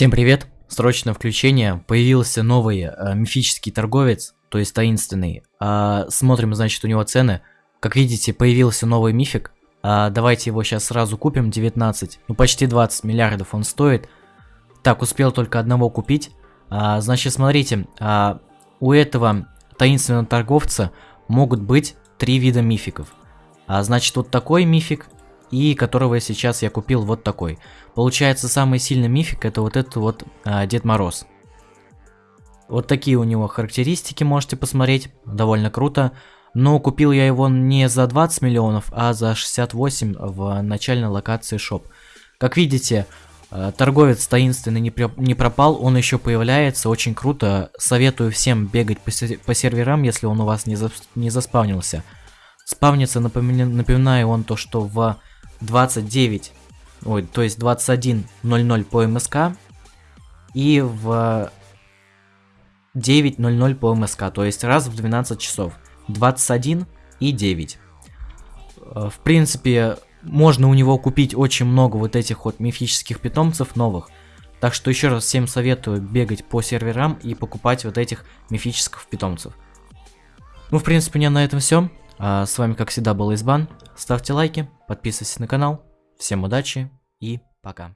Всем привет! Срочное включение. Появился новый э, мифический торговец, то есть таинственный. А, смотрим, значит, у него цены. Как видите, появился новый мифик. А, давайте его сейчас сразу купим. 19, ну почти 20 миллиардов он стоит. Так, успел только одного купить. А, значит, смотрите, а, у этого таинственного торговца могут быть три вида мификов. А, значит, вот такой мифик, и которого сейчас я купил вот такой. Получается, самый сильный мифик это вот этот вот а, Дед Мороз. Вот такие у него характеристики можете посмотреть, довольно круто. Но купил я его не за 20 миллионов, а за 68 в начальной локации шоп. Как видите, а, торговец таинственный не, не пропал, он еще появляется, очень круто. Советую всем бегать по, по серверам, если он у вас не, за не заспавнился. Спавнится, напоминаю, напоминаю он то, что в 29, ой, то есть 21.00 по МСК и в 9.00 по МСК, то есть раз в 12 часов. 21 и 9. Э, в принципе, можно у него купить очень много вот этих вот мифических питомцев новых. Так что еще раз всем советую бегать по серверам и покупать вот этих мифических питомцев. Ну, в принципе, у меня на этом все. А с вами, как всегда, был Избан. Ставьте лайки, подписывайтесь на канал. Всем удачи и пока.